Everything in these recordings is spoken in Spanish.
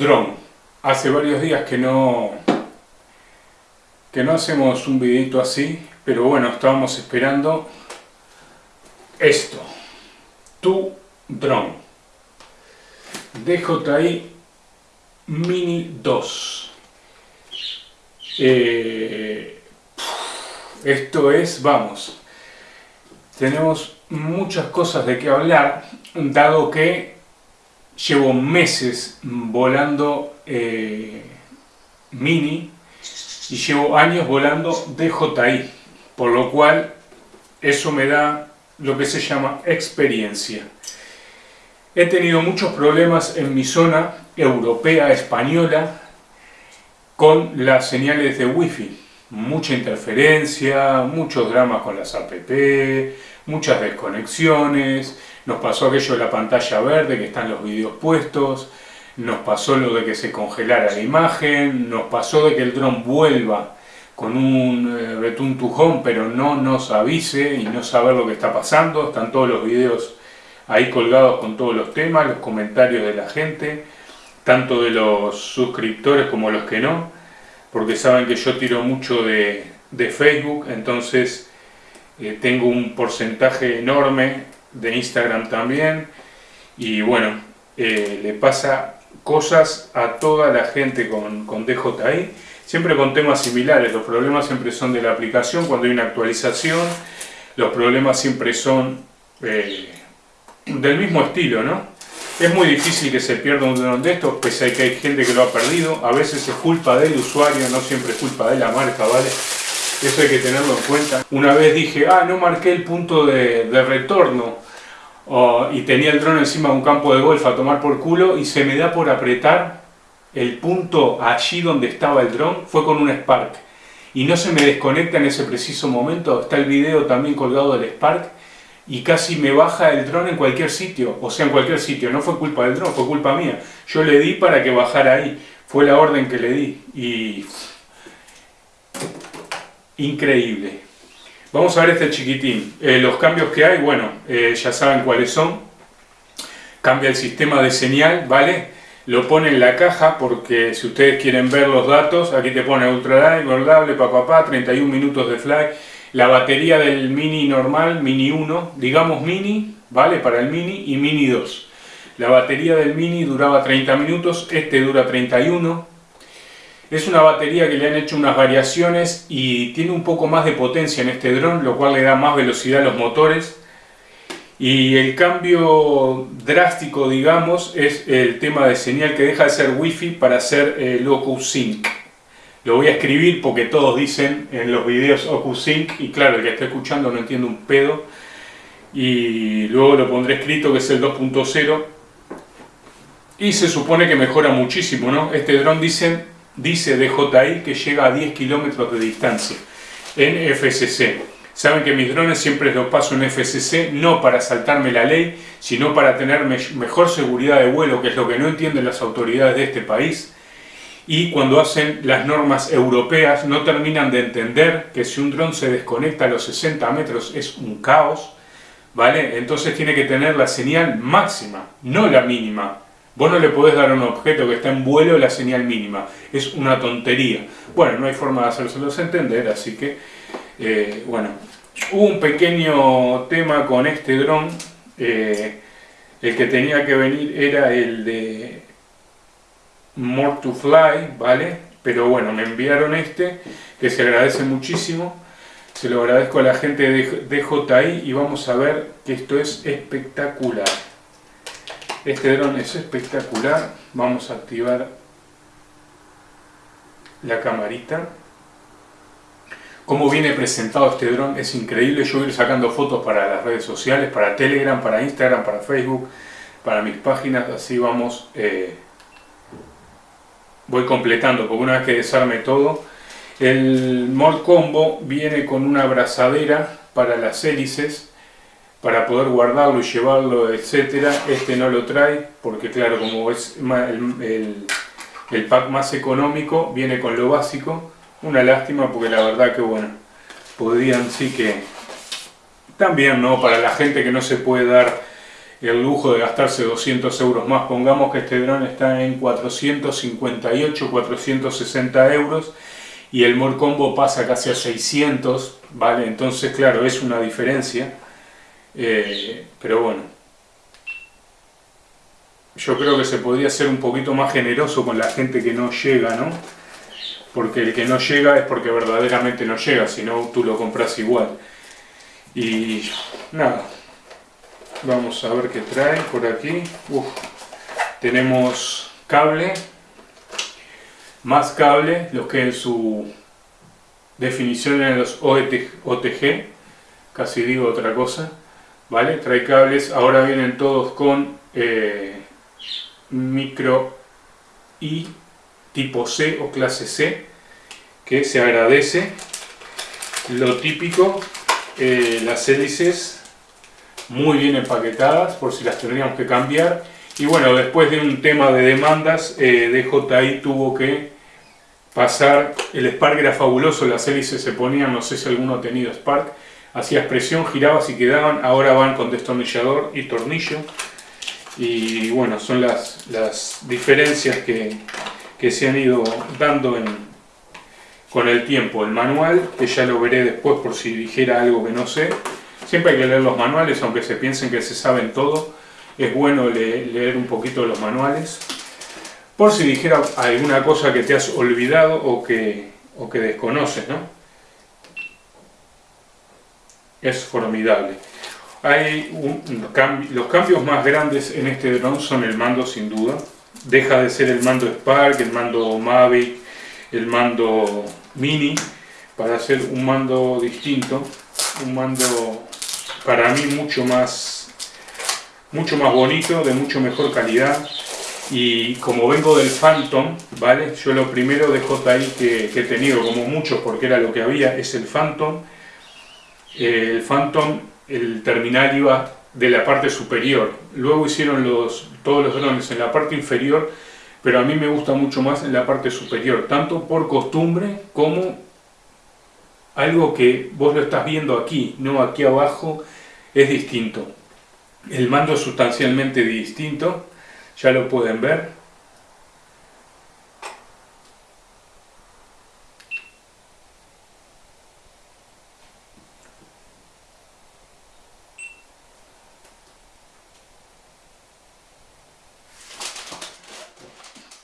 Drone. Hace varios días que no que no hacemos un videito así, pero bueno, estábamos esperando esto. Tu Drone. DJI Mini 2. Eh, esto es, vamos, tenemos muchas cosas de qué hablar, dado que llevo meses volando eh, Mini y llevo años volando DJI, por lo cual eso me da lo que se llama experiencia. He tenido muchos problemas en mi zona europea, española, con las señales de wifi. Mucha interferencia, muchos dramas con las app, muchas desconexiones, nos pasó aquello de la pantalla verde que están los vídeos puestos, nos pasó lo de que se congelara la imagen, nos pasó de que el dron vuelva con un eh, to home pero no nos avise y no saber lo que está pasando, están todos los vídeos ahí colgados con todos los temas, los comentarios de la gente, tanto de los suscriptores como los que no, porque saben que yo tiro mucho de, Facebook, entonces eh, tengo un porcentaje enorme de Instagram también, y bueno, eh, le pasa cosas a toda la gente con, con DJI, siempre con temas similares, los problemas siempre son de la aplicación, cuando hay una actualización, los problemas siempre son... Eh, del mismo estilo, ¿no? Es muy difícil que se pierda un dron de estos, pese a que hay gente que lo ha perdido. A veces es culpa del usuario, no siempre es culpa de la marca, ¿vale? Eso hay que tenerlo en cuenta. Una vez dije, ah, no marqué el punto de, retorno. y tenía el dron encima de un campo de golf a tomar por culo y se me da por apretar el punto allí donde estaba el dron. Fue con un Spark. Y no se me desconecta en ese preciso momento. Está el video también colgado del Spark y casi me baja el dron en cualquier sitio, o sea, en cualquier sitio, no fue culpa del dron, fue culpa mía. Yo le di para que bajara ahí, fue la orden que le di, y... Increíble. Vamos a ver este chiquitín. Eh, los cambios que hay, bueno, eh, ya saben cuáles son. Cambia el sistema de señal, ¿vale? Lo pone en la caja porque si ustedes quieren ver los datos, aquí te pone ultra light, papá, papá, 31 minutos de fly la batería del Mini normal, Mini 1, digamos Mini, ¿vale? Para el Mini y Mini 2. La batería del Mini duraba 30 minutos, este dura 31. Es una batería que le han hecho unas variaciones y tiene un poco más de potencia en este dron, lo cual le da más velocidad a los motores. Y el cambio drástico, digamos, es el tema de señal que deja de ser Wi-Fi para ser eh, Loco Sync. Lo voy a escribir porque todos dicen en los videos OcuSync y claro, el que está escuchando no entiende un pedo. Y luego lo pondré escrito que es el 2.0 y se supone que mejora muchísimo, ¿no? Este dron dice, dice DJI que llega a 10 kilómetros de distancia en FCC. Saben que mis drones siempre los paso en FCC, no para saltarme la ley, sino para tener mejor seguridad de vuelo, que es lo que no entienden las autoridades de este país y cuando hacen las normas europeas no terminan de entender que si un dron se desconecta a los 60 metros es un caos, ¿vale? Entonces tiene que tener la señal máxima, no la mínima. Vos no le podés dar a un objeto que está en vuelo la señal mínima, es una tontería. Bueno, no hay forma de hacérselos entender, así que, eh, bueno, hubo un pequeño tema con este dron, eh, el que tenía que venir era el de More to Fly, ¿vale? Pero bueno, me enviaron este, que se agradece muchísimo. Se lo agradezco a la gente de DJI y vamos a ver que esto es espectacular. Este dron es espectacular. Vamos a activar la camarita. Cómo viene presentado este dron es increíble. Yo voy a ir sacando fotos para las redes sociales, para Telegram, para Instagram, para Facebook, para mis páginas. Así vamos... Eh, voy completando, porque una vez que desarme todo, el Mod Combo viene con una abrazadera para las hélices, para poder guardarlo y llevarlo, etcétera. Este no lo trae, porque claro, como es el, pack más económico, viene con lo básico. Una lástima, porque la verdad que bueno, podrían sí que... También, ¿no? Para la gente que no se puede dar el lujo de gastarse 200 euros más. Pongamos que este dron está en 458, 460 euros y el More Combo pasa casi a 600, ¿vale? Entonces, claro, es una diferencia, eh, pero bueno. Yo creo que se podría ser un poquito más generoso con la gente que no llega, ¿no? Porque el que no llega es porque verdaderamente no llega, si no tú lo compras igual. Y nada, vamos a ver qué trae por aquí. tenemos cable, más cable, lo que en su definición en los OTG, casi digo otra cosa, ¿vale? Trae cables, ahora vienen todos con eh, micro I tipo C o clase C, que se agradece. Lo típico, eh, las hélices muy bien empaquetadas, por si las tendríamos que cambiar. Y bueno, después de un tema de demandas, eh, DJI tuvo que pasar, el Spark era fabuloso, las hélices se ponían, no sé si alguno ha tenido Spark, hacías presión, girabas y quedaban, ahora van con destornillador y tornillo. Y bueno, son las, las diferencias que, que se han ido dando con el tiempo. El manual, que ya lo veré después por si dijera algo que no sé. Siempre hay que leer los manuales, aunque se piensen que se saben todo. Es bueno leer un poquito los manuales. Por si dijera alguna cosa que te has olvidado o que, o que desconoces, ¿no? Es formidable. Hay los cambios más grandes en este dron son el mando sin duda deja de ser el mando Spark, el mando Mavic, el mando Mini, para hacer un mando distinto, un mando para mí mucho más, mucho más bonito, de mucho mejor calidad. Y como vengo del Phantom, ¿vale? Yo lo primero de JI que, que he tenido, como muchos, porque era lo que había, es el Phantom. El Phantom, el terminal iba de la parte superior. Luego hicieron los, todos los drones en la parte inferior, pero a mí me gusta mucho más en la parte superior, tanto por costumbre como algo que vos lo estás viendo aquí, no aquí abajo, es distinto. El mando es sustancialmente distinto, ya lo pueden ver.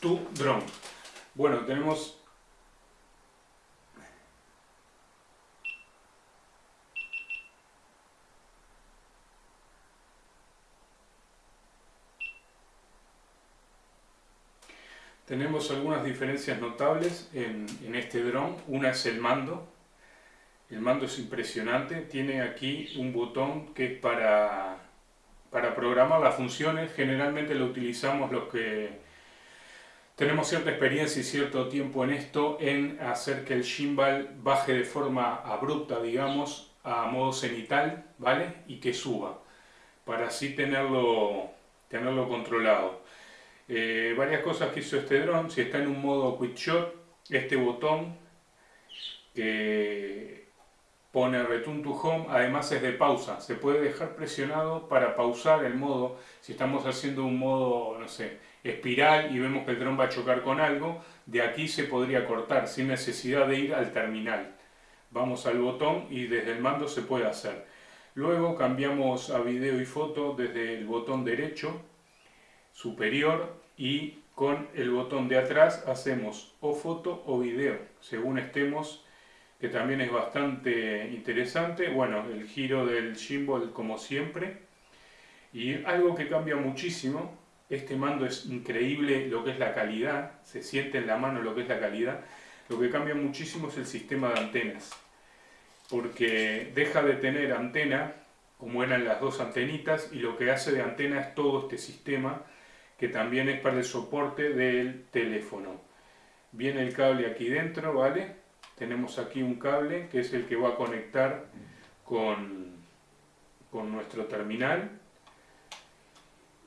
tu drone. Bueno, tenemos Tenemos algunas diferencias notables en, este dron. Una es el mando. El mando es impresionante. Tiene aquí un botón que es para, programar las funciones. Generalmente lo utilizamos los que tenemos cierta experiencia y cierto tiempo en esto, en hacer que el gimbal baje de forma abrupta, digamos, a modo cenital, ¿vale? Y que suba, para así tenerlo controlado. Eh, varias cosas que hizo este dron, si está en un modo quick shot, este botón que pone return to home, además es de pausa, se puede dejar presionado para pausar el modo, si estamos haciendo un modo, no sé, espiral y vemos que el dron va a chocar con algo, de aquí se podría cortar sin necesidad de ir al terminal. Vamos al botón y desde el mando se puede hacer. Luego cambiamos a video y foto desde el botón derecho superior y con el botón de atrás hacemos o foto o video, según estemos, que también es bastante interesante. Bueno, el giro del gimbal como siempre. Y algo que cambia muchísimo este mando es increíble lo que es la calidad, se siente en la mano lo que es la calidad. Lo que cambia muchísimo es el sistema de antenas, porque deja de tener antena, como eran las dos antenitas, y lo que hace de antena es todo este sistema, que también es para el soporte del teléfono. Viene el cable aquí dentro, ¿vale? Tenemos aquí un cable que es el que va a conectar con, con nuestro terminal.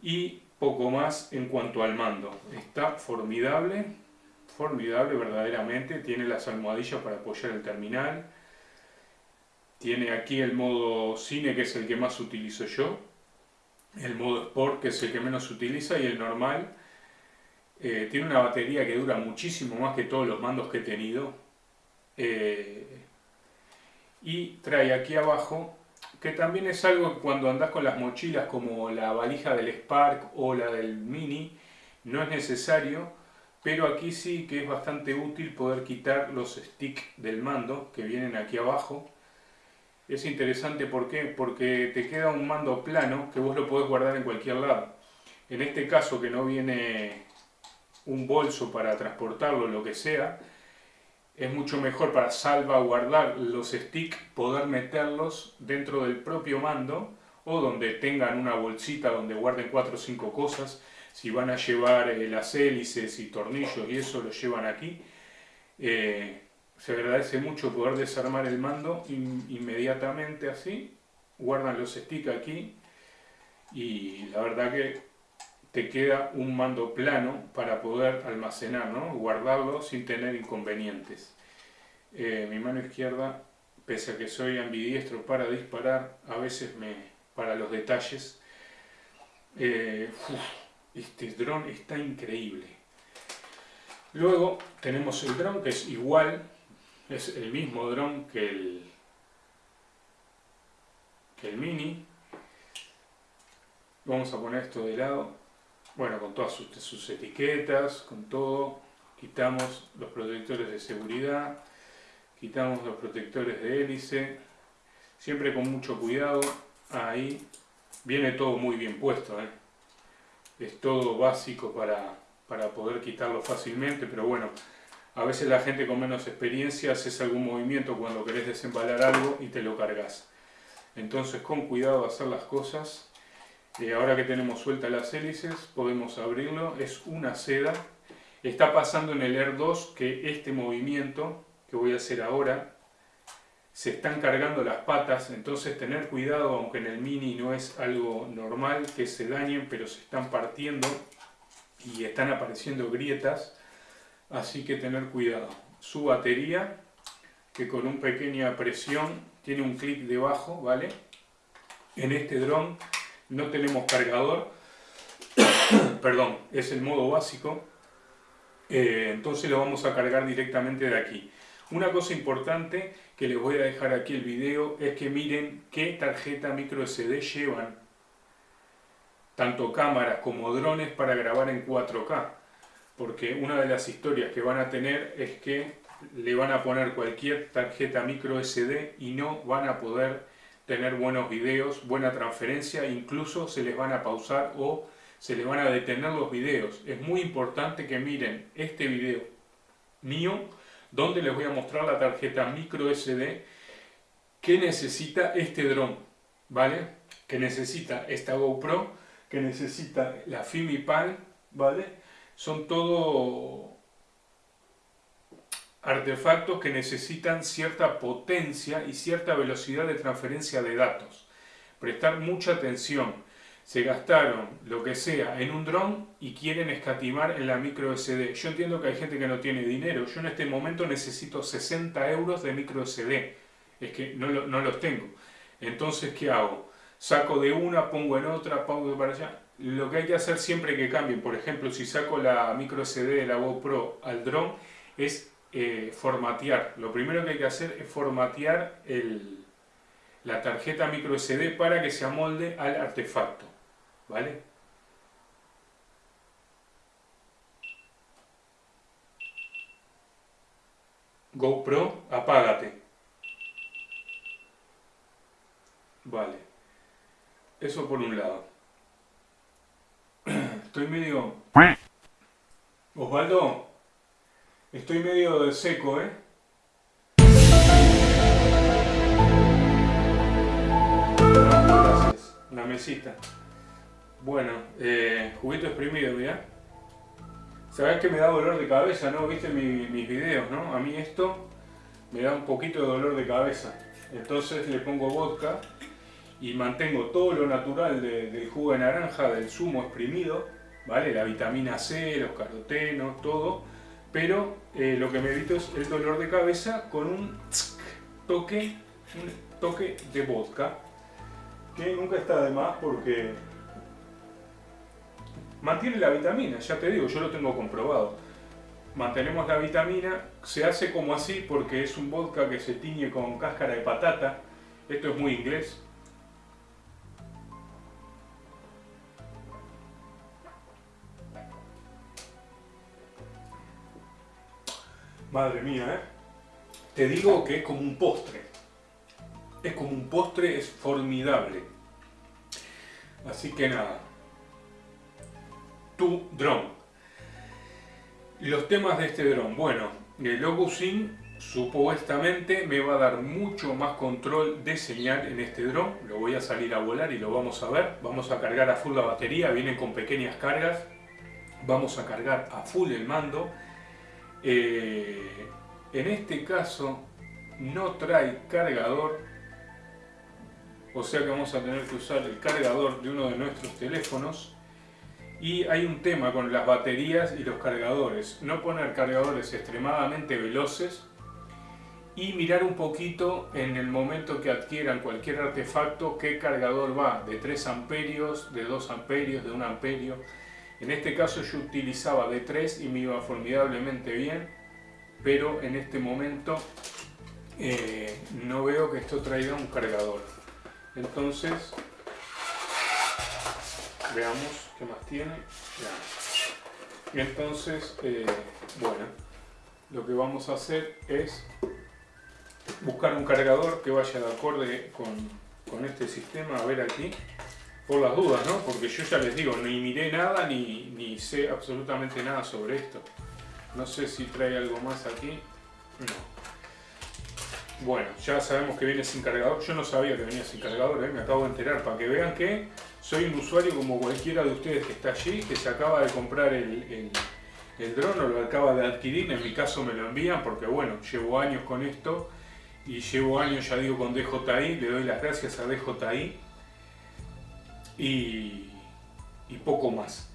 Y poco más en cuanto al mando. Está formidable, formidable verdaderamente. Tiene las almohadillas para apoyar el terminal. Tiene aquí el modo cine, que es el que más utilizo yo. El modo Sport, que es el que menos se utiliza, y el normal. Eh, tiene una batería que dura muchísimo más que todos los mandos que he tenido. Eh, y trae aquí abajo, que también es algo que cuando andas con las mochilas como la valija del Spark o la del Mini, no es necesario, pero aquí sí que es bastante útil poder quitar los sticks del mando que vienen aquí abajo es interesante porque te queda un mando plano que vos lo podés guardar en cualquier lado. En este caso que no viene un bolso para transportarlo, lo que sea, es mucho mejor para salvaguardar los sticks, poder meterlos dentro del propio mando o donde tengan una bolsita donde guarden cuatro o cinco cosas. Si van a llevar eh, las hélices y tornillos y eso lo llevan aquí. Eh, se agradece mucho poder desarmar el mando inmediatamente así, guardan los sticks aquí y la verdad que te queda un mando plano para poder almacenar, ¿no? guardarlo sin tener inconvenientes. Eh, mi mano izquierda, pese a que soy ambidiestro para disparar, a veces me para los detalles. Eh, este dron está increíble. Luego tenemos el dron que es igual es el mismo dron que el, que el Mini. Vamos a poner esto de lado. Bueno, con todas sus, etiquetas, con todo. Quitamos los protectores de seguridad. Quitamos los protectores de hélice. Siempre con mucho cuidado. Ahí viene todo muy bien puesto. ¿eh? Es todo básico para, para poder quitarlo fácilmente, pero bueno, a veces la gente con menos experiencia hace algún movimiento cuando querés desembalar algo y te lo cargas. Entonces con cuidado hacer las cosas. Eh, ahora que tenemos sueltas las hélices podemos abrirlo. Es una seda. Está pasando en el Air 2 que este movimiento que voy a hacer ahora se están cargando las patas, entonces tener cuidado, aunque en el Mini no es algo normal que se dañen, pero se están partiendo y están apareciendo grietas así que tener cuidado. Su batería, que con una pequeña presión tiene un clic debajo, ¿vale? En este dron no tenemos cargador, perdón, es el modo básico, eh, entonces lo vamos a cargar directamente de aquí. Una cosa importante que les voy a dejar aquí el video es que miren qué tarjeta micro SD llevan tanto cámaras como drones para grabar en 4K porque una de las historias que van a tener es que le van a poner cualquier tarjeta micro SD y no van a poder tener buenos videos, buena transferencia, incluso se les van a pausar o se les van a detener los videos. Es muy importante que miren este video mío, donde les voy a mostrar la tarjeta micro SD que necesita este dron, ¿vale? Que necesita esta GoPro, que necesita la FimiPal, ¿vale? Son todo artefactos que necesitan cierta potencia y cierta velocidad de transferencia de datos. Prestar mucha atención. Se gastaron lo que sea en un dron y quieren escatimar en la micro SD. Yo entiendo que hay gente que no tiene dinero. Yo en este momento necesito 60 euros de micro SD. Es que no, no los tengo. Entonces, ¿qué hago? Saco de una, pongo en otra, pongo para allá lo que hay que hacer siempre que cambien, por ejemplo, si saco la micro SD de la GoPro al dron, es eh, formatear. Lo primero que hay que hacer es formatear la tarjeta micro SD para que se amolde al artefacto. ¿Vale? GoPro, apágate. Vale. Eso por un lado. Estoy medio... Osvaldo, estoy medio de seco, ¿eh? Gracias. Una mesita. Bueno, eh, juguito exprimido, mira. Sabes que me da dolor de cabeza, ¿no? Viste mis videos, ¿no? A mí esto me da un poquito de dolor de cabeza. Entonces le pongo vodka y mantengo todo lo natural del jugo de naranja, del zumo exprimido, ¿vale? La vitamina C, los carotenos, todo, pero eh, lo que me evito es el dolor de cabeza con un toque, un toque de vodka, que nunca está de más porque mantiene la vitamina, ya te digo, yo lo tengo comprobado. Mantenemos la vitamina, se hace como así porque es un vodka que se tiñe con cáscara de patata. Esto es muy inglés. Madre mía, ¿eh? Te digo que es como un postre. Es como un postre, es formidable. Así que nada. Tu dron. Los temas de este dron. Bueno, el Logusin supuestamente me va a dar mucho más control de señal en este dron. Lo voy a salir a volar y lo vamos a ver. Vamos a cargar a full la batería. Vienen con pequeñas cargas. Vamos a cargar a full el mando eh, en este caso no trae cargador, o sea que vamos a tener que usar el cargador de uno de nuestros teléfonos. Y hay un tema con las baterías y los cargadores. No poner cargadores extremadamente veloces y mirar un poquito en el momento que adquieran cualquier artefacto qué cargador va, de 3 amperios, de 2 amperios, de 1 amperio. En este caso yo utilizaba de 3 y me iba formidablemente bien, pero en este momento eh, no veo que esto traiga un cargador. Entonces, veamos qué más tiene. Entonces, eh, bueno, lo que vamos a hacer es buscar un cargador que vaya de acorde con, con este sistema. A ver aquí por las dudas, ¿no? Porque yo ya les digo, ni miré nada ni, ni sé absolutamente nada sobre esto. No sé si trae algo más aquí. No. Bueno, ya sabemos que viene sin cargador. Yo no sabía que venía sin cargador, ¿eh? me acabo de enterar. Para que vean que soy un usuario como cualquiera de ustedes que está allí, que se acaba de comprar el, el, el dron o lo acaba de adquirir. En mi caso me lo envían porque, bueno, llevo años con esto. Y llevo años, ya digo, con DJI. Le doy las gracias a DJI y, poco más.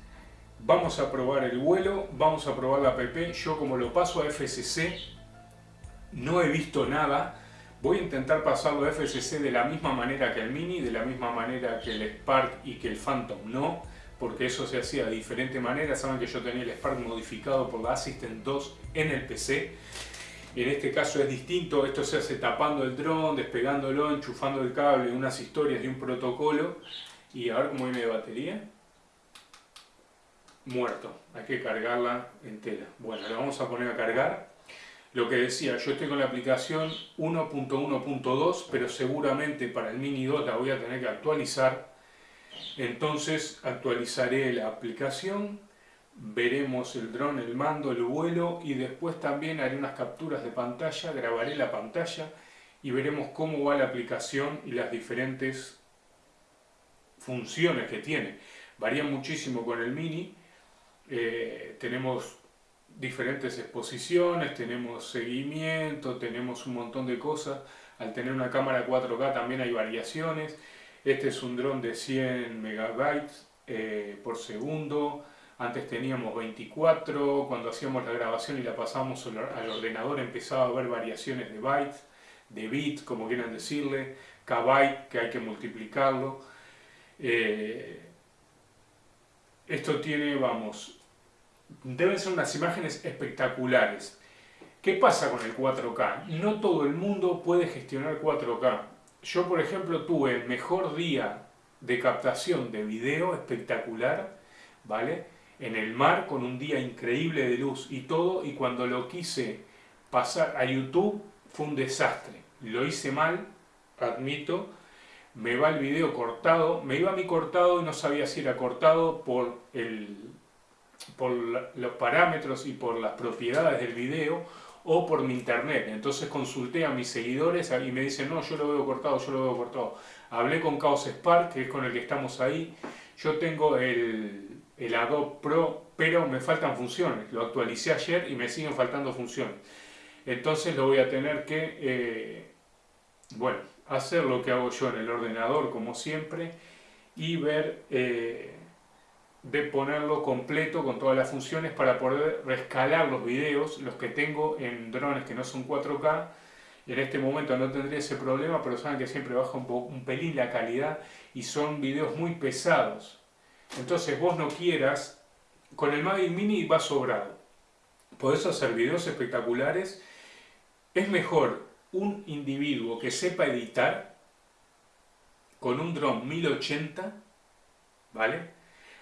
Vamos a probar el vuelo, vamos a probar la app. Yo como lo paso a FCC, no he visto nada. Voy a intentar pasarlo a FCC de la misma manera que el Mini, de la misma manera que el Spark y que el Phantom no, porque eso se hacía de diferente manera. Saben que yo tenía el Spark modificado por la Assistant 2 en el PC. En este caso es distinto, esto se hace tapando el dron, despegándolo, enchufando el cable, unas historias de un protocolo. Y a ver cómo viene de batería. Muerto. Hay que cargarla entera. Bueno, la vamos a poner a cargar. Lo que decía, yo estoy con la aplicación 1.1.2, pero seguramente para el Mini 2 la voy a tener que actualizar. Entonces actualizaré la aplicación, veremos el dron, el mando, el vuelo y después también haré unas capturas de pantalla, grabaré la pantalla y veremos cómo va la aplicación y las diferentes funciones que tiene. Varía muchísimo con el Mini. Eh, tenemos diferentes exposiciones, tenemos seguimiento, tenemos un montón de cosas. Al tener una cámara 4K también hay variaciones. Este es un dron de 100 megabytes eh, por segundo. Antes teníamos 24, cuando hacíamos la grabación y la pasábamos al ordenador empezaba a haber variaciones de bytes, de bits, como quieran decirle, kbyte, que hay que multiplicarlo. Eh, esto tiene, vamos, deben ser unas imágenes espectaculares. ¿Qué pasa con el 4K? No todo el mundo puede gestionar 4K. Yo, por ejemplo, tuve el mejor día de captación de video espectacular, ¿vale? En el mar, con un día increíble de luz y todo, y cuando lo quise pasar a YouTube fue un desastre. Lo hice mal, admito, me va el video cortado, me iba a mi cortado y no sabía si era cortado por, el, por los parámetros y por las propiedades del video o por mi internet. Entonces consulté a mis seguidores y me dicen, no, yo lo veo cortado, yo lo veo cortado. Hablé con Chaos Spark, que es con el que estamos ahí. Yo tengo el, el Adobe Pro, pero me faltan funciones. Lo actualicé ayer y me siguen faltando funciones. Entonces lo voy a tener que, eh, bueno, hacer lo que hago yo en el ordenador como siempre y ver eh, de ponerlo completo con todas las funciones para poder rescalar los videos, los que tengo en drones que no son 4K. En este momento no tendría ese problema, pero saben que siempre baja un, un pelín la calidad y son videos muy pesados. Entonces vos no quieras, con el Mavic Mini va sobrado. Podés hacer videos espectaculares. Es mejor un individuo que sepa editar con un dron 1080, ¿vale?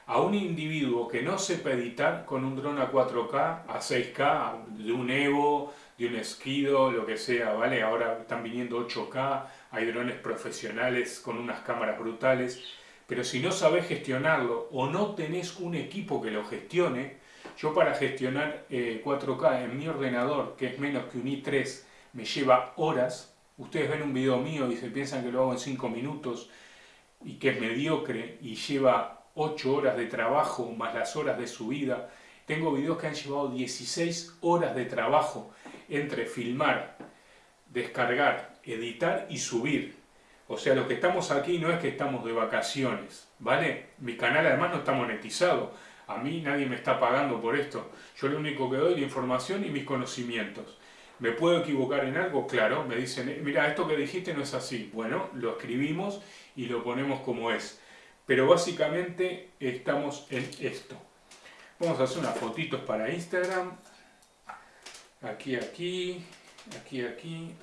A un individuo que no sepa editar con un dron a 4K, a 6K, de un Evo, de un Esquido, lo que sea, ¿vale? Ahora están viniendo 8K, hay drones profesionales con unas cámaras brutales, pero si no sabes gestionarlo o no tenés un equipo que lo gestione, yo para gestionar 4K eh, en mi ordenador, que es menos que un i3, me lleva horas, ustedes ven un video mío y se piensan que lo hago en 5 minutos y que es mediocre y lleva 8 horas de trabajo más las horas de subida, tengo videos que han llevado 16 horas de trabajo entre filmar, descargar, editar y subir. O sea, lo que estamos aquí no es que estamos de vacaciones, ¿vale? Mi canal además no está monetizado. A mí nadie me está pagando por esto. Yo lo único que doy es la información y mis conocimientos. ¿Me puedo equivocar en algo? Claro, me dicen, mira, esto que dijiste no es así. Bueno, lo escribimos y lo ponemos como es. Pero básicamente estamos en esto. Vamos a hacer unas fotitos para Instagram. Aquí, aquí, aquí, aquí,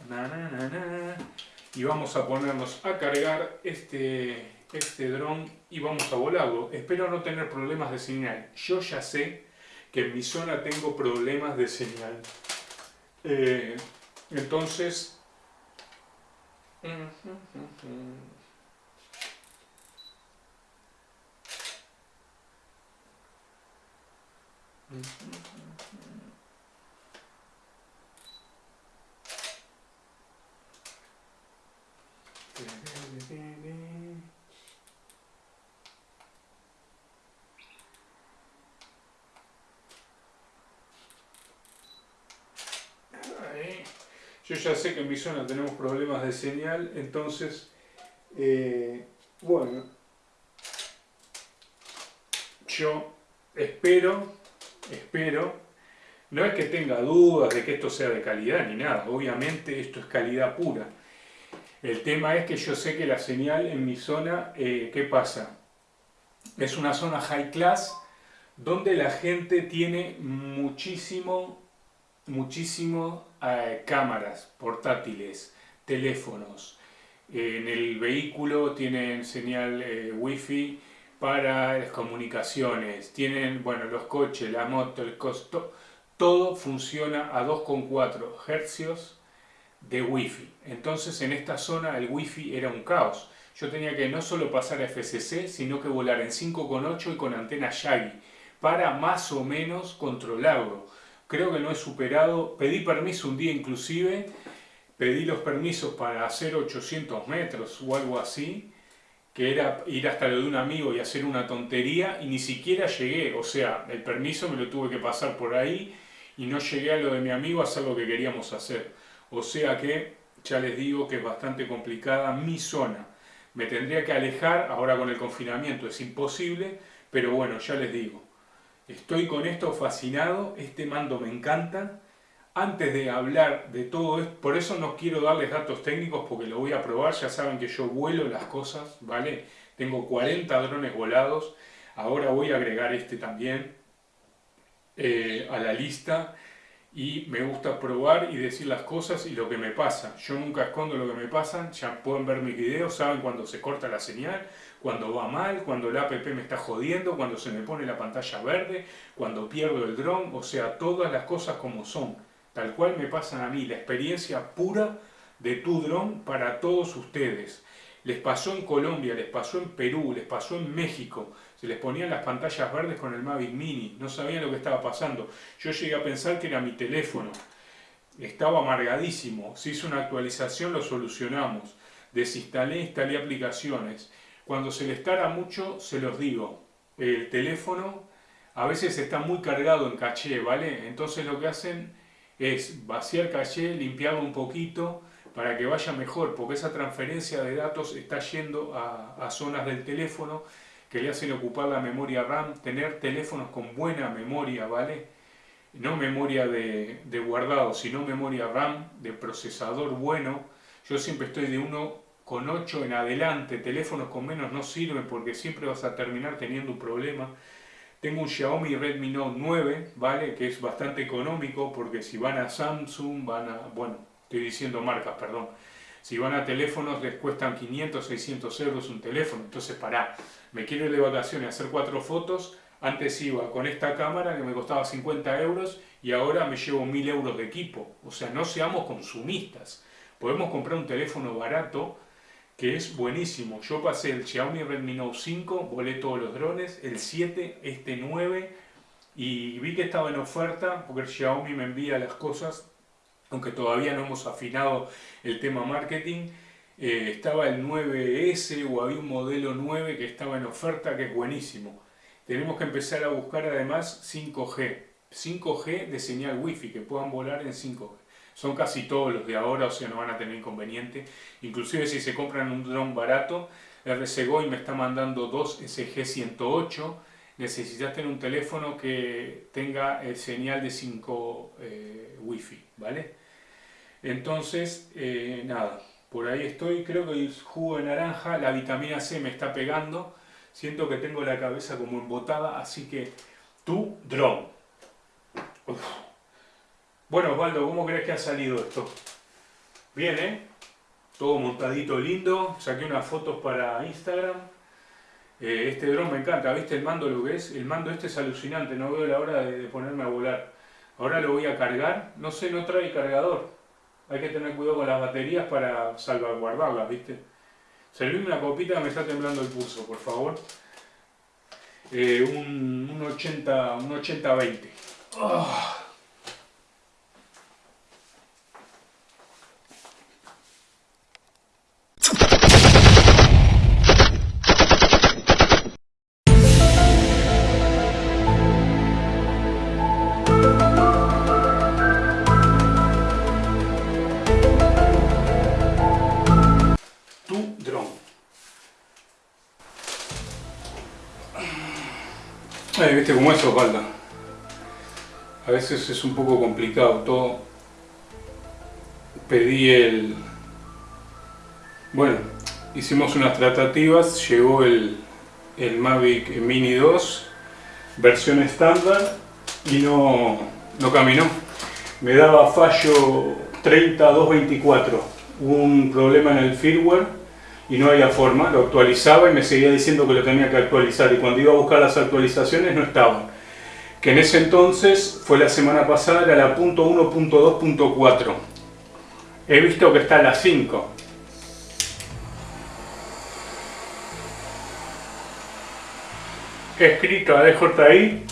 y vamos a ponernos a cargar este, este dron y vamos a volarlo. Espero no tener problemas de señal. Yo ya sé que en mi zona tengo problemas de señal. Eh, entonces... Yo ya sé que en mi zona tenemos problemas de señal, entonces, eh, bueno, yo espero, espero, no es que tenga dudas de que esto sea de calidad ni nada, obviamente esto es calidad pura. El tema es que yo sé que la señal en mi zona, eh, ¿qué pasa? Es una zona high class donde la gente tiene muchísimo muchísimo cámaras portátiles, teléfonos. en el vehículo tienen señal eh, wifi para las comunicaciones, tienen, bueno, los coches, la moto, el costo, todo funciona a 2,4 hercios de wifi. Entonces en esta zona el wifi era un caos. Yo tenía que no solo pasar a FCC, sino que volar en 5,8 y con antena Yagi para más o menos controlarlo creo que no he superado, pedí permiso un día inclusive, pedí los permisos para hacer 800 metros o algo así, que era ir hasta lo de un amigo y hacer una tontería, y ni siquiera llegué, o sea, el permiso me lo tuve que pasar por ahí, y no llegué a lo de mi amigo a hacer lo que queríamos hacer. O sea que, ya les digo que es bastante complicada mi zona. Me tendría que alejar, ahora con el confinamiento es imposible, pero bueno, ya les digo, Estoy con esto fascinado, este mando me encanta. Antes de hablar de todo esto, por eso no quiero darles datos técnicos porque lo voy a probar, ya saben que yo vuelo las cosas, ¿vale? Tengo 40 drones volados, ahora voy a agregar este también eh, a la lista y me gusta probar y decir las cosas y lo que me pasa. Yo nunca escondo lo que me pasa, ya pueden ver mis videos, saben cuando se corta la señal, cuando va mal, cuando el app me está jodiendo, cuando se me pone la pantalla verde, cuando pierdo el dron, o sea, todas las cosas como son, tal cual me pasan a mí, la experiencia pura de tu dron para todos ustedes. Les pasó en Colombia, les pasó en Perú, les pasó en México. Se les ponían las pantallas verdes con el Mavic Mini. No sabían lo que estaba pasando. Yo llegué a pensar que era mi teléfono. Estaba amargadísimo. Se hizo una actualización, lo solucionamos. Desinstalé, instalé aplicaciones. Cuando se les tara mucho, se los digo. El teléfono a veces está muy cargado en caché, ¿vale? Entonces lo que hacen es vaciar caché, limpiarlo un poquito para que vaya mejor, porque esa transferencia de datos está yendo a, zonas del teléfono que le hacen ocupar la memoria RAM, tener teléfonos con buena memoria, ¿vale? No memoria de, de guardado, sino memoria RAM, de procesador bueno. Yo siempre estoy de 1,5 con 8 en adelante, teléfonos con menos no sirven porque siempre vas a terminar teniendo un problema. Tengo un Xiaomi Redmi Note 9, ¿vale? Que es bastante económico porque si van a Samsung, van a... Bueno, estoy diciendo marcas, perdón. Si van a teléfonos les cuestan 500, 600 euros un teléfono. Entonces, pará, me quiero ir de vacaciones a hacer cuatro fotos. Antes iba con esta cámara que me costaba 50 euros y ahora me llevo 1000 euros de equipo. O sea, no seamos consumistas. Podemos comprar un teléfono barato que es buenísimo. Yo pasé el Xiaomi Redmi Note 5, volé todos los drones, el 7, este 9, y vi que estaba en oferta, porque el Xiaomi me envía las cosas, aunque todavía no hemos afinado el tema marketing, eh, estaba el 9S o había un modelo 9 que estaba en oferta que es buenísimo. Tenemos que empezar a buscar además 5G, 5G de señal Wi-Fi, que puedan volar en 5G son casi todos los de ahora, o sea, no van a tener inconveniente. Inclusive si se compran un dron barato, RCGOI me está mandando dos SG108, necesitas tener un teléfono que tenga el señal de 5 eh, Wi-Fi, ¿vale? Entonces, eh, nada, por ahí estoy, creo que el jugo de naranja, la vitamina C me está pegando, siento que tengo la cabeza como embotada, así que tu dron. Bueno, Osvaldo, ¿cómo crees que ha salido esto? Bien, ¿eh? Todo montadito lindo. Saqué unas fotos para Instagram. Eh, este dron me encanta. ¿Viste el mando lo que es? El mando este es alucinante. No veo la hora de, ponerme a volar. Ahora lo voy a cargar. No sé, no trae cargador. Hay que tener cuidado con las baterías para salvaguardarlas, ¿viste? Servirme una copita me está temblando el pulso, por favor. Eh, un, 80, un 80-20. viste como eso falta. A veces es un poco complicado todo. Pedí el... Bueno, hicimos unas tratativas, llegó el, el Mavic Mini 2, versión estándar, y no, no caminó. Me daba fallo 30224, un problema en el firmware y no había forma, lo actualizaba y me seguía diciendo que lo tenía que actualizar y cuando iba a buscar las actualizaciones no estaban. Que en ese entonces, fue la semana pasada, era la .1.2.4. He visto que está a la 5. He escrito a DJI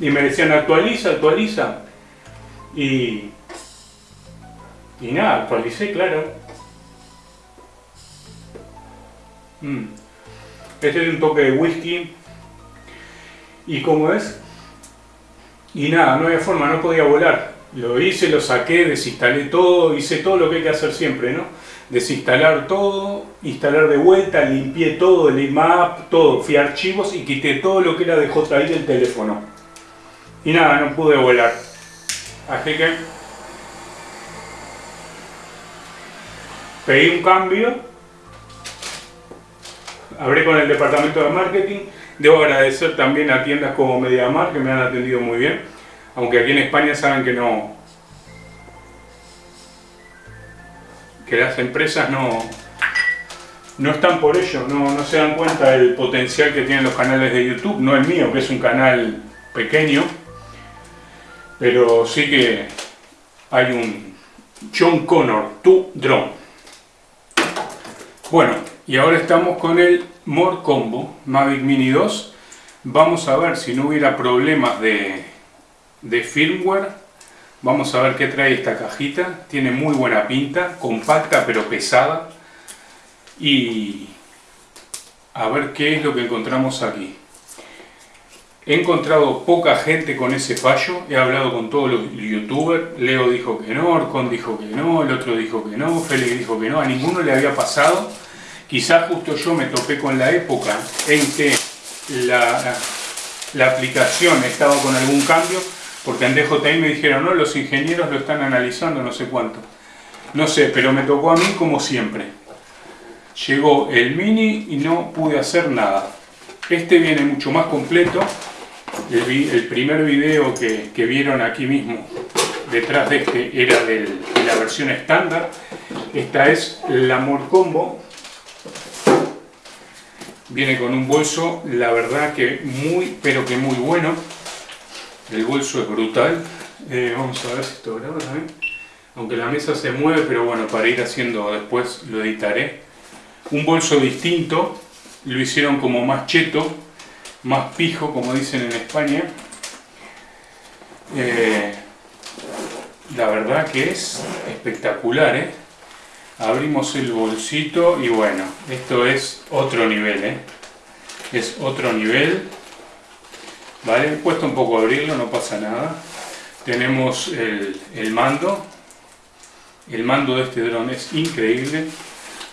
y me decían actualiza, actualiza. Y, y nada, actualicé, claro. Mm. Este es un toque de whisky. ¿Y cómo es? Y nada, no había forma, no podía volar. Lo hice, lo saqué, desinstalé todo, hice todo lo que hay que hacer siempre, ¿no? Desinstalar todo, instalar de vuelta, limpié todo, el IMAP, todo, fui a archivos y quité todo lo que era de JI del teléfono. Y nada, no pude volar. Así que pedí un cambio hablé con el departamento de marketing. Debo agradecer también a tiendas como MediaMar que me han atendido muy bien. Aunque aquí en España saben que no... Que las empresas no, no están por ello, no, no se dan cuenta del potencial que tienen los canales de YouTube. No el mío, que es un canal pequeño. Pero sí que hay un John Connor, tu drone. Bueno, y ahora estamos con el More Combo Mavic Mini 2. Vamos a ver si no hubiera problemas de, firmware. Vamos a ver qué trae esta cajita. Tiene muy buena pinta, compacta pero pesada. Y a ver qué es lo que encontramos aquí. He encontrado poca gente con ese fallo, he hablado con todos los youtubers, Leo dijo que no, Orcon dijo que no, el otro dijo que no, Félix dijo que no, a ninguno le había pasado Quizás justo yo me topé con la época en que la, la aplicación estaba con algún cambio, porque en DJI me dijeron, no, los ingenieros lo están analizando, no sé cuánto. No sé, pero me tocó a mí como siempre. Llegó el mini y no pude hacer nada. Este viene mucho más completo. El, primer video que, vieron aquí mismo, detrás de este, era de la versión estándar. Esta es la More Combo. Viene con un bolso, la verdad que muy, pero que muy bueno. El bolso es brutal. Eh, vamos a ver si esto graba también. Aunque la mesa se mueve, pero bueno, para ir haciendo después lo editaré. Un bolso distinto, lo hicieron como más cheto, más pijo, como dicen en España. Eh, la verdad que es espectacular, ¿eh? Abrimos el bolsito y bueno, esto es otro nivel, ¿eh? Es otro nivel. ¿Vale? Cuesta un poco abrirlo, no pasa nada. Tenemos el, mando. El mando de este dron es increíble.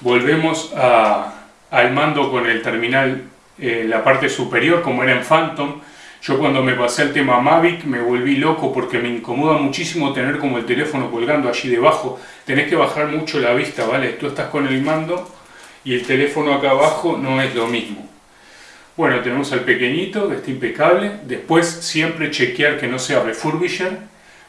Volvemos al mando con el terminal en la parte superior, como era en Phantom. Yo cuando me pasé al tema Mavic me volví loco porque me incomoda muchísimo tener como el teléfono colgando allí debajo. Tenés que bajar mucho la vista, ¿vale? Tú estás con el mando y el teléfono acá abajo no es lo mismo. Bueno, tenemos al pequeñito, que está impecable. Después siempre chequear que no sea refurbisher,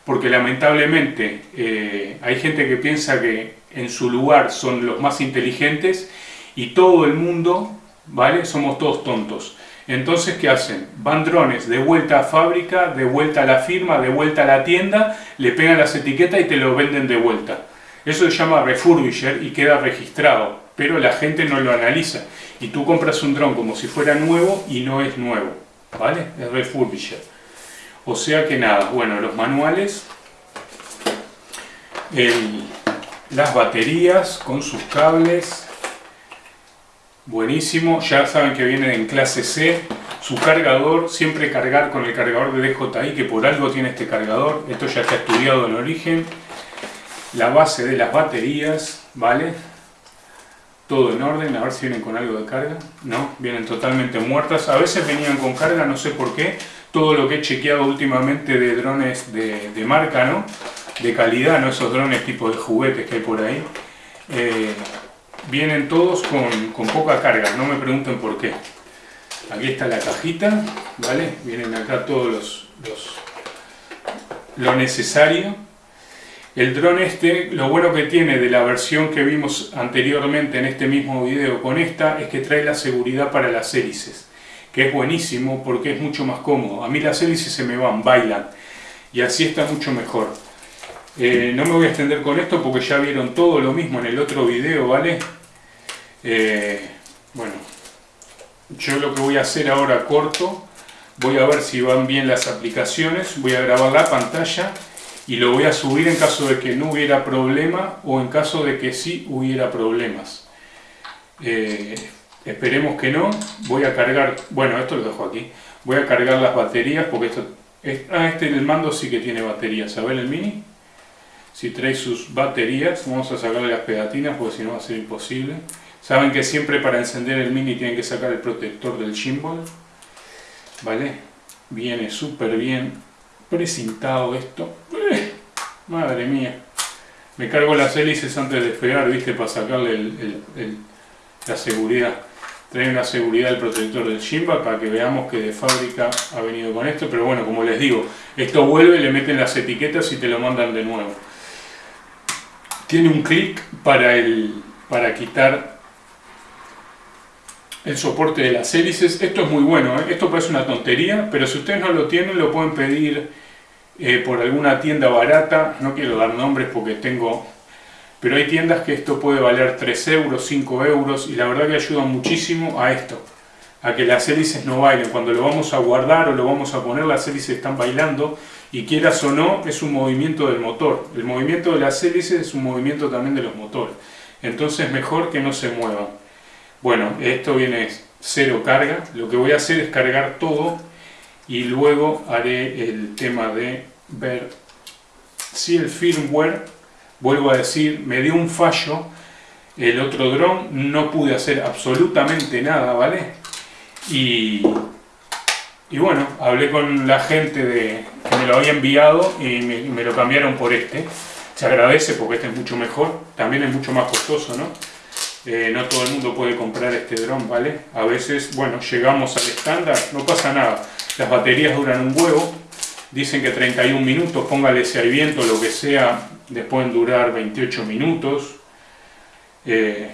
porque lamentablemente eh, hay gente que piensa que en su lugar son los más inteligentes y todo el mundo, ¿vale? Somos todos tontos. Entonces, ¿qué hacen? Van drones de vuelta a fábrica, de vuelta a la firma, de vuelta a la tienda, le pegan las etiquetas y te lo venden de vuelta. Eso se llama refurbisher y queda registrado, pero la gente no lo analiza. Y tú compras un dron como si fuera nuevo y no es nuevo, ¿vale? Es refurbisher. O sea que nada, bueno, los manuales, las baterías con sus cables, Buenísimo, ya saben que viene en clase C. Su cargador, siempre cargar con el cargador de DJI, que por algo tiene este cargador. Esto ya está estudiado en origen. La base de las baterías, ¿vale? Todo en orden, a ver si vienen con algo de carga. No, vienen totalmente muertas. A veces venían con carga, no sé por qué. Todo lo que he chequeado últimamente de drones de, marca, ¿no? De calidad, no esos drones tipo de juguetes que hay por ahí. Eh, Vienen todos con, poca carga, no me pregunten por qué. Aquí está la cajita, ¿vale? Vienen acá todos los, lo necesario. El dron este, lo bueno que tiene de la versión que vimos anteriormente en este mismo video con esta, es que trae la seguridad para las hélices, que es buenísimo porque es mucho más cómodo. A mí las hélices se me van, bailan, y así está mucho mejor. Eh, no me voy a extender con esto porque ya vieron todo lo mismo en el otro video, ¿vale? Eh, bueno, yo lo que voy a hacer ahora corto, voy a ver si van bien las aplicaciones, voy a grabar la pantalla y lo voy a subir en caso de que no hubiera problema o en caso de que sí hubiera problemas. Eh, esperemos que no, voy a cargar, bueno esto lo dejo aquí, voy a cargar las baterías porque esto, ah, este el mando sí que tiene baterías, ¿saben el mini? Si trae sus baterías, vamos a sacarle las pegatinas porque si no va a ser imposible. Saben que siempre para encender el mini tienen que sacar el protector del gimbal. ¿Vale? Viene súper bien precintado esto. ¡Eh! Madre mía. Me cargo las hélices antes de despegar, ¿viste? Para sacarle la seguridad. Trae una seguridad el protector del gimbal para que veamos que de fábrica ha venido con esto. Pero bueno, como les digo, esto vuelve, le meten las etiquetas y te lo mandan de nuevo. Tiene un clic para, para quitar el soporte de las hélices. Esto es muy bueno, ¿eh? esto parece una tontería, pero si ustedes no lo tienen lo pueden pedir eh, por alguna tienda barata. No quiero dar nombres porque tengo... Pero hay tiendas que esto puede valer 3 euros, 5 euros y la verdad que ayuda muchísimo a esto. A que las hélices no bailen. Cuando lo vamos a guardar o lo vamos a poner, las hélices están bailando y quieras o no, es un movimiento del motor. El movimiento de las hélices es un movimiento también de los motores. Entonces mejor que no se muevan. Bueno, esto viene cero carga. Lo que voy a hacer es cargar todo y luego haré el tema de ver si el firmware, vuelvo a decir, me dio un fallo. El otro dron no pude hacer absolutamente nada, ¿vale? Y y bueno, hablé con la gente de, que me lo había enviado y me, lo cambiaron por este. se agradece porque este es mucho mejor, también es mucho más costoso, ¿no? Eh, no todo el mundo puede comprar este dron, ¿vale? A veces, bueno, llegamos al estándar, no pasa nada. Las baterías duran un huevo, dicen que 31 minutos, póngale si hay viento, lo que sea, les pueden durar 28 minutos, eh,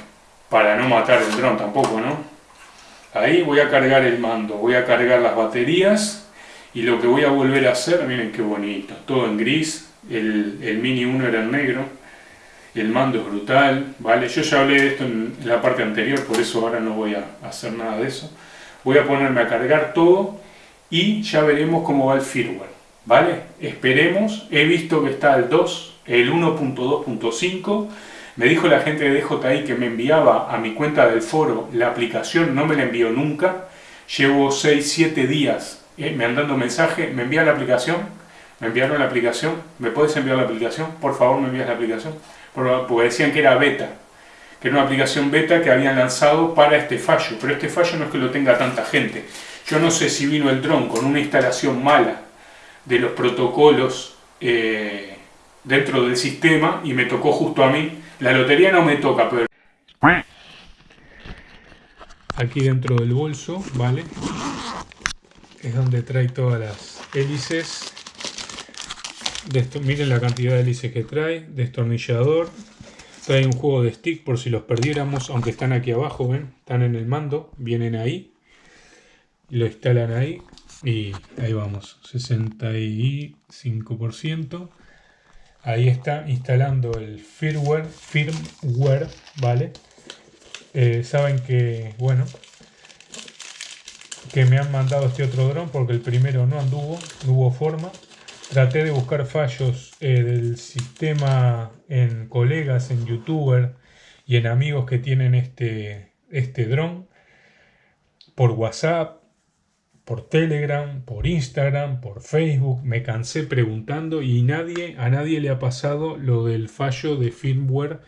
para no matar el dron tampoco, ¿no? Ahí voy a cargar el mando, voy a cargar las baterías y lo que voy a volver a hacer, miren qué bonito, todo en gris, el, Mini 1 era en negro, el mando es brutal, ¿vale? Yo ya hablé de esto en la parte anterior, por eso ahora no voy a hacer nada de eso. Voy a ponerme a cargar todo y ya veremos cómo va el firmware, ¿vale? Esperemos, he visto que está el 2, el 1.2.5, me dijo la gente de DJI que me enviaba a mi cuenta del foro la aplicación, no me la envió nunca, llevo 6-7 días eh, me han dado mensaje, me envía la aplicación, me enviaron la aplicación, ¿me puedes enviar la aplicación? Por favor, me envías la aplicación porque decían que era beta, que era una aplicación beta que habían lanzado para este fallo, pero este fallo no es que lo tenga tanta gente. Yo no sé si vino el dron con una instalación mala de los protocolos eh, dentro del sistema y me tocó justo a mí. La lotería no me toca, pero... Aquí dentro del bolso, ¿vale? Es donde trae todas las hélices miren la cantidad de hélices que trae, destornillador, trae un juego de stick por si los perdiéramos, aunque están aquí abajo, ven, están en el mando, vienen ahí, lo instalan ahí y ahí vamos, 65%. Ahí está instalando el firmware, firmware, ¿vale? Eh, saben que, bueno, que me han mandado este otro dron porque el primero no anduvo, no hubo forma. Traté de buscar fallos eh, del sistema en colegas, en youtuber y en amigos que tienen este, este dron por WhatsApp, por Telegram, por Instagram, por Facebook. Me cansé preguntando y nadie, a nadie le ha pasado lo del fallo de firmware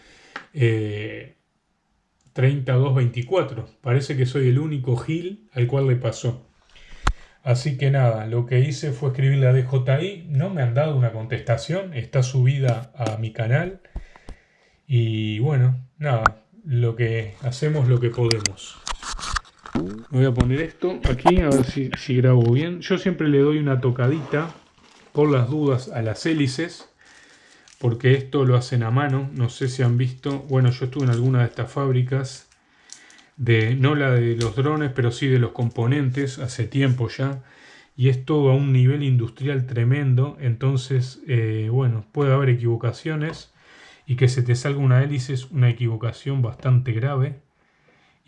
3224. Eh, Parece que soy el único gil al cual le pasó. Así que nada, lo que hice fue escribirle a DJI, no me han dado una contestación, está subida a mi canal. Y bueno, nada, lo que hacemos lo que podemos. Voy a poner esto aquí, a ver si, grabo bien. Yo siempre le doy una tocadita, por las dudas, a las hélices. Porque esto lo hacen a mano, no sé si han visto. Bueno, yo estuve en alguna de estas fábricas de, no la de los drones, pero sí de los componentes, hace tiempo ya, y es todo a un nivel industrial tremendo, entonces, eh, bueno, puede haber equivocaciones, y que se te salga una hélice es una equivocación bastante grave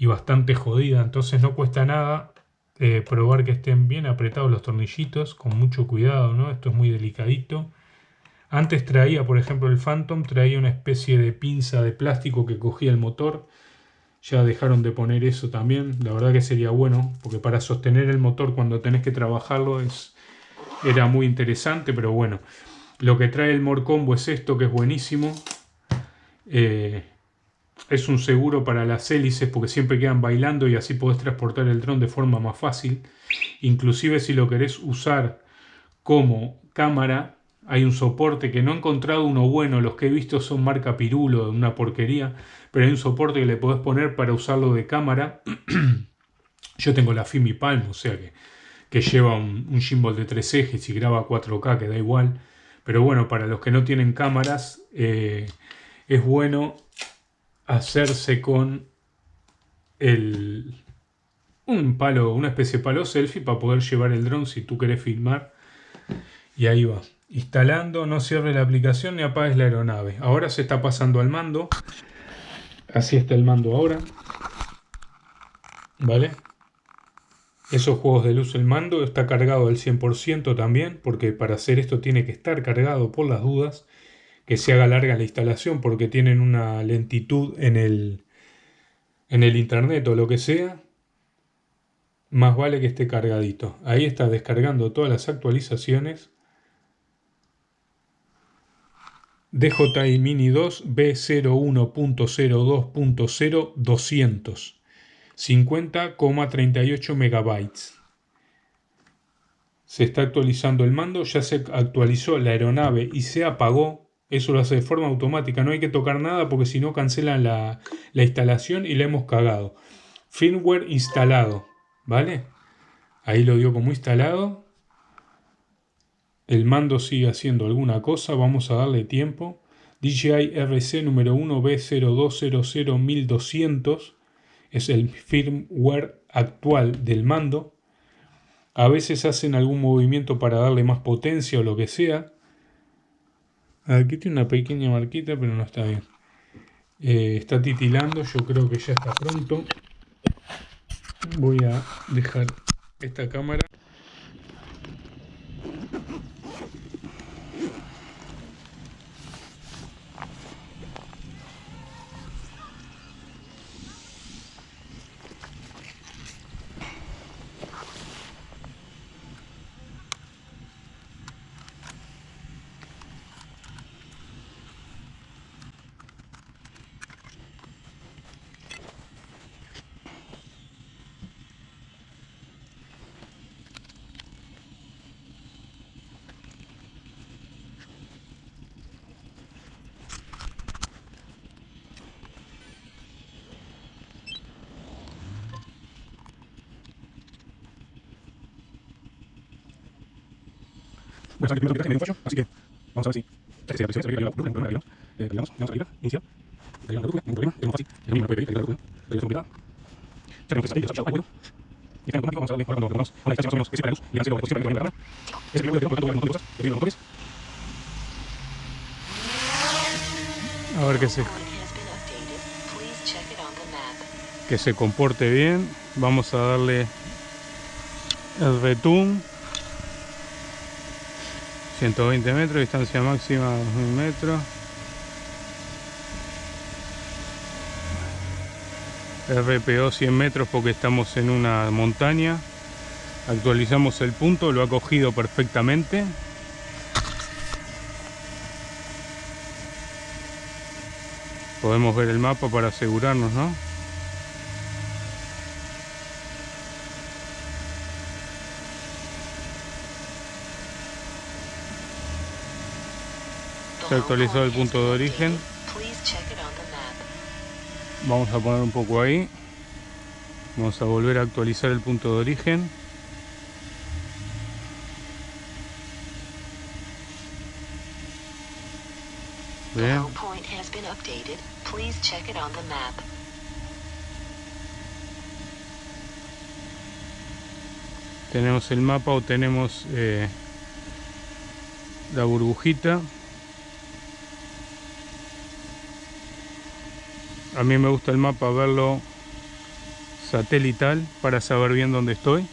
y bastante jodida, entonces no cuesta nada eh, probar que estén bien apretados los tornillitos, con mucho cuidado, ¿no? Esto es muy delicadito. Antes traía, por ejemplo, el Phantom, traía una especie de pinza de plástico que cogía el motor, ya dejaron de poner eso también. La verdad que sería bueno, porque para sostener el motor cuando tenés que trabajarlo es, era muy interesante, pero bueno. Lo que trae el Morcombo es esto, que es buenísimo. Eh, es un seguro para las hélices porque siempre quedan bailando y así podés transportar el dron de forma más fácil. Inclusive si lo querés usar como cámara, hay un soporte que no he encontrado uno bueno, los que he visto son marca Pirulo, una porquería, pero hay un soporte que le podés poner para usarlo de cámara. Yo tengo la Fimi Palm, o sea que, lleva un, un, gimbal de tres ejes y graba 4K, que da igual. Pero bueno, para los que no tienen cámaras, eh, es bueno hacerse con el, un palo, una especie de palo selfie para poder llevar el dron si tú querés filmar. Y ahí va. Instalando, no cierre la aplicación ni apagues la aeronave. Ahora se está pasando al mando. Así está el mando ahora. ¿Vale? Esos juegos de luz el mando está cargado al 100% también, porque para hacer esto tiene que estar cargado por las dudas, que se haga larga la instalación, porque tienen una lentitud en el, en el internet o lo que sea, más vale que esté cargadito. Ahí está descargando todas las actualizaciones DJI Mini 2 B01.02.0200 50,38 megabytes. Se está actualizando el mando, ya se actualizó la aeronave y se apagó. Eso lo hace de forma automática, no hay que tocar nada porque si no cancelan la, la instalación y la hemos cagado. Firmware instalado, ¿vale? Ahí lo dio como instalado. El mando sigue haciendo alguna cosa, vamos a darle tiempo. DJI RC número 1 B02001200 es el firmware actual del mando. A veces hacen algún movimiento para darle más potencia o lo que sea. Aquí tiene una pequeña marquita, pero no está bien. Eh, está titilando, yo creo que ya está pronto. Voy a dejar esta cámara. Bueno, saben que primero así que vamos a ver si se se la eh, vamos a la ningún problema, es fácil, el mismo puede pedir la que y está en automático, vamos a cuando una distancia más o menos que luz, para que la cámara, ese primer de por lo tanto, un montón de cosas, que. A ver qué se... Que se comporte bien, vamos a darle el return 120 metros, distancia máxima 2000 metros. RPO 100 metros porque estamos en una montaña. Actualizamos el punto, lo ha cogido perfectamente. Podemos ver el mapa para asegurarnos, ¿no? Se actualizó el punto de origen. Vamos a poner un poco ahí. Vamos a volver a actualizar el punto de origen. Bien. Tenemos el mapa o tenemos eh, la burbujita. A mí me gusta el mapa verlo satelital para saber bien dónde estoy